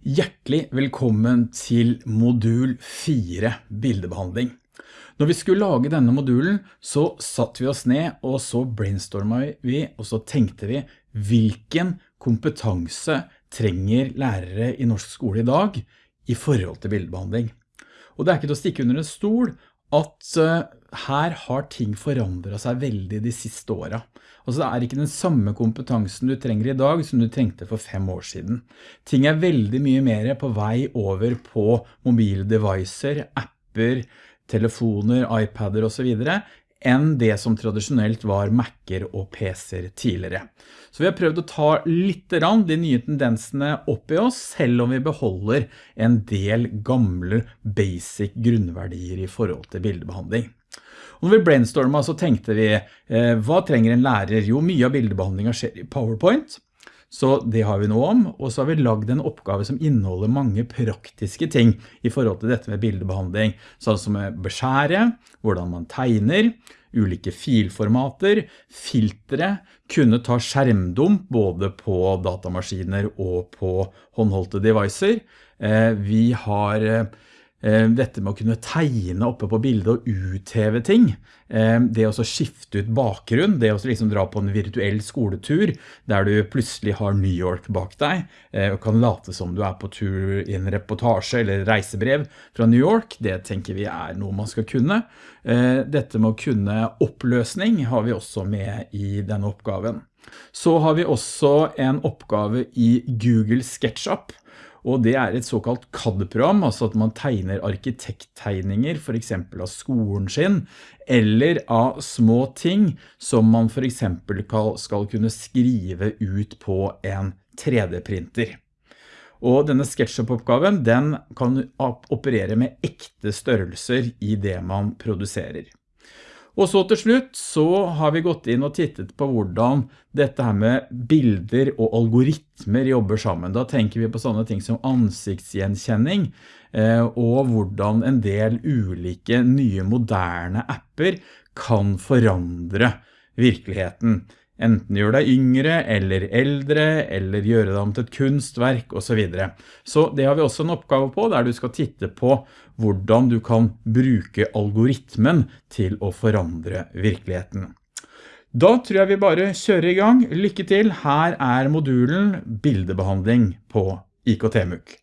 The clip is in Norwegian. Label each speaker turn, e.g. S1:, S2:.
S1: Hjertelig velkommen til modul 4 bildebehandling. Når vi skulle lage denne modulen, så satt vi oss ned, og så brainstormet vi, og så tenkte vi, hvilken kompetanse trenger lærere i norsk skole i dag i forhold til bildebehandling? Og det er ikke til å stikke under en stol at uh, her har ting forandret seg veldig de siste årene. Altså det er ikke den samme kompetansen du trenger i dag som du trengte for fem år siden. Ting er veldig mye mer på vei over på mobile devices, apper, telefoner, iPader og så videre, enn det som tradisjonelt var Macer og PC'er tidligere. Så vi har prøvd å ta litt rann de nye tendensene opp i oss, selv om vi beholder en del gamle basic grunnverdier i forhold til bildebehandling. Og når vi brainstorma så tenkte vi, eh, hva trenger en lærer? Jo, mye av bildebehandlingen skjer i PowerPoint, så det har vi nå om, og så har vi lagd en oppgave som inneholder mange praktiske ting i forhold til dette med bildebehandling, sånn som beskjære, hvordan man tegner, ulike filformater, filtre, kunne ta skjermdump både på datamaskiner og på håndholdte devicer. Eh, vi har Eh, dette med å kunne tegne oppe på bildet og utheve ting, eh, det å skifte ut bakgrunn, det å liksom dra på en virtuell skoletur, der du plutselig har New York bak deg, eh, og kan late som du er på tur i en reportasje eller reisebrev fra New York, det tenker vi er noe man skal kunne. Dette med å kunne oppløsning har vi også med i denne oppgaven. Så har vi også en oppgave i Google SketchUp, og det er et såkalt CAD-program, altså at man tegner arkitekttegninger, for eksempel av skolen sin, eller av små ting som man for eksempel skal kunne skrive ut på en 3D-printer. Og denne SketchUp-oppgaven, den kan operere med ekte størrelser i det man produserer. Og så til slutt så har vi gått inn og tittet på hvordan dette her med bilder og algoritmer jobber sammen. Da tenker vi på sånne ting som ansiktsgjenkjenning, eh, og hvordan en del ulike nye moderne apper kan forandre virkeligheten enten gjøre deg yngre eller eldre, eller gjøre deg om til et kunstverk, og så videre. Så det har vi også en oppgave på, der du skal titte på hvordan du kan bruke algoritmen til å forandre virkeligheten. Da tror jeg vi bare kjører i gang. Lykke til! Her er modulen bildebehandling på IKT-MUK.